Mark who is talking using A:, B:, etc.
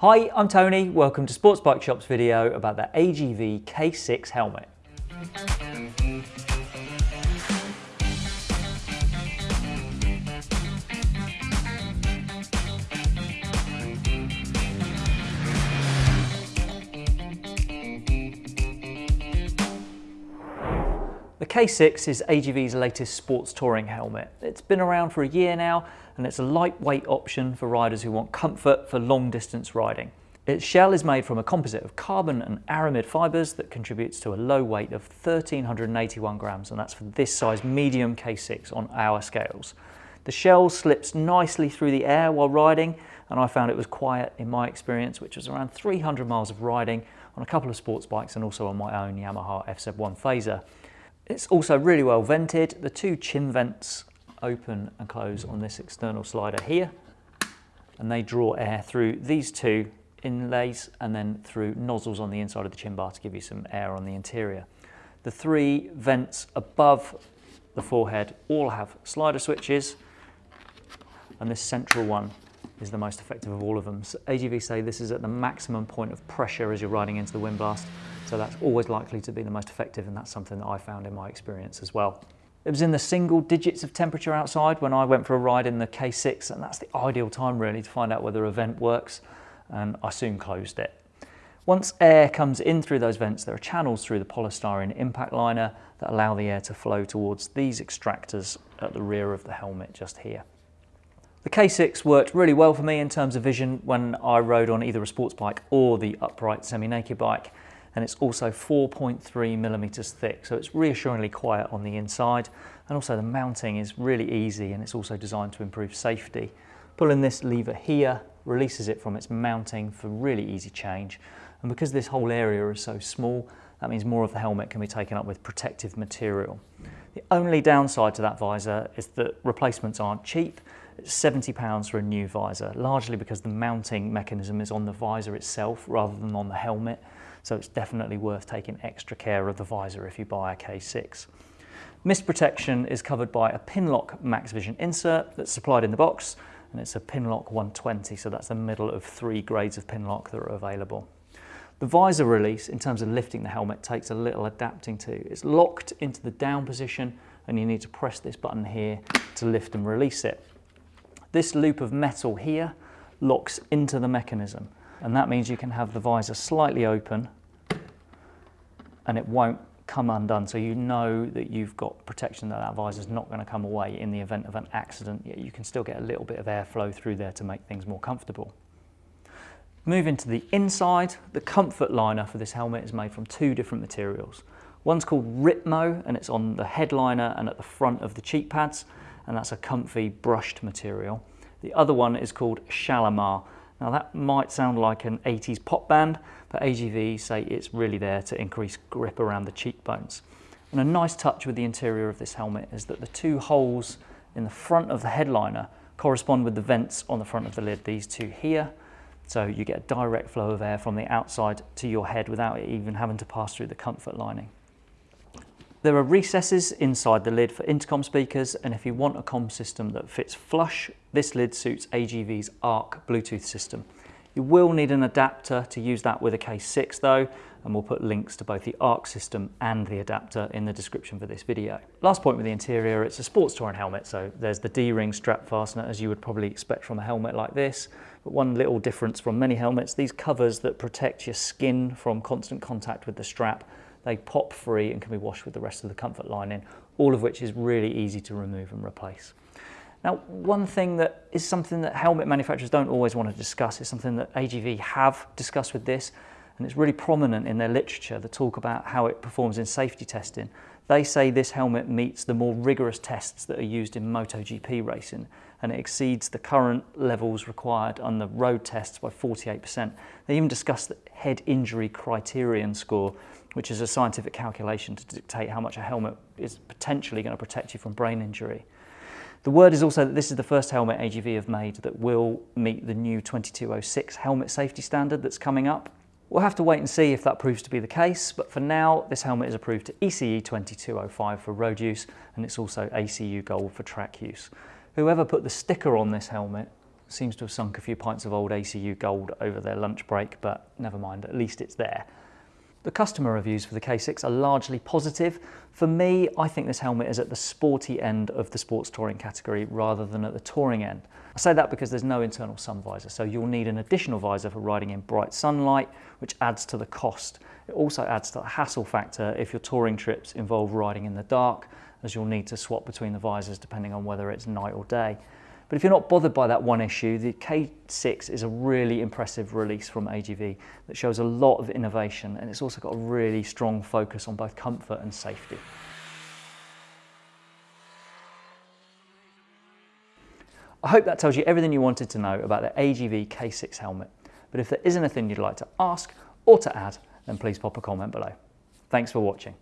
A: Hi, I'm Tony. Welcome to Sports Bike Shop's video about the AGV K6 helmet. K6 is AGV's latest sports touring helmet. It's been around for a year now and it's a lightweight option for riders who want comfort for long distance riding. Its shell is made from a composite of carbon and aramid fibres that contributes to a low weight of 1381 grams and that's for this size medium K6 on our scales. The shell slips nicely through the air while riding and I found it was quiet in my experience which was around 300 miles of riding on a couple of sports bikes and also on my own Yamaha FZ1 Fazer. It's also really well vented. The two chin vents open and close on this external slider here and they draw air through these two inlays and then through nozzles on the inside of the chin bar to give you some air on the interior. The three vents above the forehead all have slider switches and this central one is the most effective of all of them. So AGV say this is at the maximum point of pressure as you're riding into the wind blast, so that's always likely to be the most effective and that's something that I found in my experience as well. It was in the single digits of temperature outside when I went for a ride in the K6 and that's the ideal time really to find out whether a vent works and I soon closed it. Once air comes in through those vents, there are channels through the polystyrene impact liner that allow the air to flow towards these extractors at the rear of the helmet just here. The K6 worked really well for me in terms of vision when I rode on either a sports bike or the upright semi-naked bike and it's also 4.3 millimeters thick. So it's reassuringly quiet on the inside. And also the mounting is really easy and it's also designed to improve safety. Pulling this lever here releases it from its mounting for really easy change. And because this whole area is so small that means more of the helmet can be taken up with protective material. The only downside to that visor is that replacements aren't cheap. It's £70 for a new visor, largely because the mounting mechanism is on the visor itself rather than on the helmet, so it's definitely worth taking extra care of the visor if you buy a K6. Mist protection is covered by a Pinlock Max Vision insert that's supplied in the box, and it's a Pinlock 120, so that's the middle of three grades of Pinlock that are available. The visor release, in terms of lifting the helmet, takes a little adapting to. It's locked into the down position, and you need to press this button here to lift and release it. This loop of metal here locks into the mechanism and that means you can have the visor slightly open and it won't come undone so you know that you've got protection that that visor is not going to come away in the event of an accident yet you can still get a little bit of airflow through there to make things more comfortable. Moving to the inside, the comfort liner for this helmet is made from two different materials. One's called Ritmo and it's on the headliner and at the front of the cheek pads and that's a comfy brushed material. The other one is called Shalimar. Now that might sound like an 80s pop band, but AGV say it's really there to increase grip around the cheekbones. And a nice touch with the interior of this helmet is that the two holes in the front of the headliner correspond with the vents on the front of the lid, these two here. So you get a direct flow of air from the outside to your head without even having to pass through the comfort lining. There are recesses inside the lid for intercom speakers and if you want a com system that fits flush, this lid suits AGV's ARC Bluetooth system. You will need an adapter to use that with a K6 though, and we'll put links to both the ARC system and the adapter in the description for this video. Last point with the interior, it's a sports touring helmet, so there's the D-ring strap fastener as you would probably expect from a helmet like this, but one little difference from many helmets, these covers that protect your skin from constant contact with the strap they pop free and can be washed with the rest of the comfort lining, all of which is really easy to remove and replace. Now, one thing that is something that helmet manufacturers don't always want to discuss is something that AGV have discussed with this, and it's really prominent in their literature, the talk about how it performs in safety testing. They say this helmet meets the more rigorous tests that are used in MotoGP racing, and it exceeds the current levels required on the road tests by 48%. They even discuss the head injury criterion score, which is a scientific calculation to dictate how much a helmet is potentially going to protect you from brain injury. The word is also that this is the first helmet AGV have made that will meet the new 2206 helmet safety standard that's coming up. We'll have to wait and see if that proves to be the case, but for now, this helmet is approved to ECE 2205 for road use, and it's also ACU Gold for track use. Whoever put the sticker on this helmet Seems to have sunk a few pints of old ACU gold over their lunch break, but never mind, at least it's there. The customer reviews for the K6 are largely positive. For me, I think this helmet is at the sporty end of the sports touring category rather than at the touring end. I say that because there's no internal sun visor, so you'll need an additional visor for riding in bright sunlight, which adds to the cost. It also adds to the hassle factor if your touring trips involve riding in the dark, as you'll need to swap between the visors depending on whether it's night or day. But if you're not bothered by that one issue, the K6 is a really impressive release from AGV that shows a lot of innovation and it's also got a really strong focus on both comfort and safety. I hope that tells you everything you wanted to know about the AGV K6 helmet. But if there is anything you'd like to ask or to add, then please pop a comment below. Thanks for watching.